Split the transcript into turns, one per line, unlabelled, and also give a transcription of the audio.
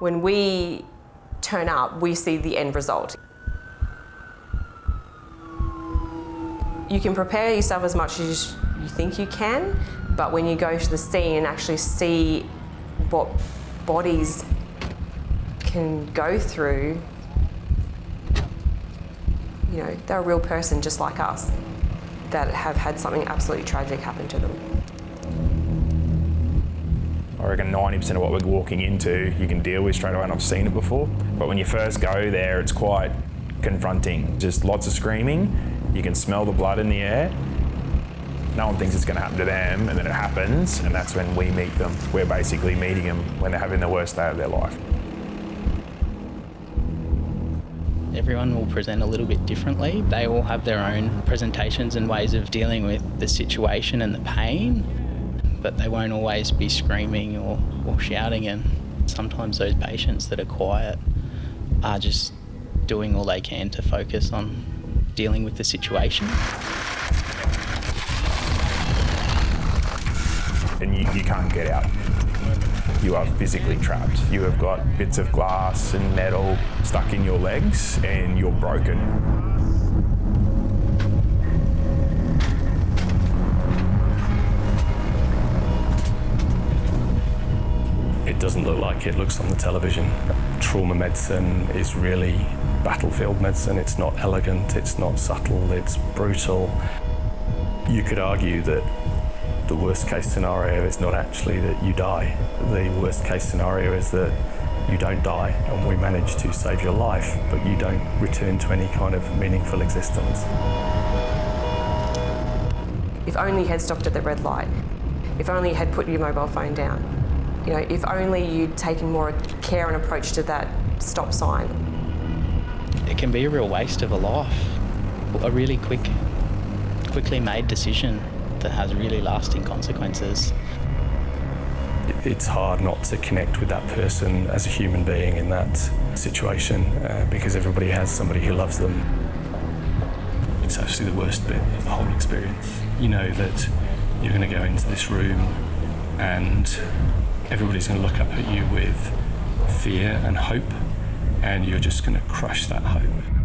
When we turn up, we see the end result. You can prepare yourself as much as you think you can, but when you go to the scene and actually see what bodies can go through, you know, they're a real person just like us that have had something absolutely tragic happen to them.
I reckon 90% of what we're walking into you can deal with straight away and I've seen it before. But when you first go there, it's quite confronting. Just lots of screaming, you can smell the blood in the air. No one thinks it's going to happen to them and then it happens and that's when we meet them. We're basically meeting them when they're having the worst day of their life.
Everyone will present a little bit differently. They all have their own presentations and ways of dealing with the situation and the pain, but they won't always be screaming or, or shouting. And sometimes those patients that are quiet are just doing all they can to focus on dealing with the situation.
And you, you can't get out. You are physically trapped. You have got bits of glass and metal stuck in your legs and you're broken.
Doesn't look like it looks on the television. Trauma medicine is really battlefield medicine. It's not elegant, it's not subtle, it's brutal. You could argue that the worst case scenario is not actually that you die. The worst case scenario is that you don't die and we manage to save your life, but you don't return to any kind of meaningful existence.
If only you had stopped at the red light. If only you had put your mobile phone down. You know, if only you'd taken more care and approach to that stop sign.
It can be a real waste of a life. A really quick, quickly made decision that has really lasting consequences.
It's hard not to connect with that person as a human being in that situation uh, because everybody has somebody who loves them. It's actually the worst bit of the whole experience. You know that you're going to go into this room and everybody's going to look up at you with fear and hope and you're just going to crush that hope.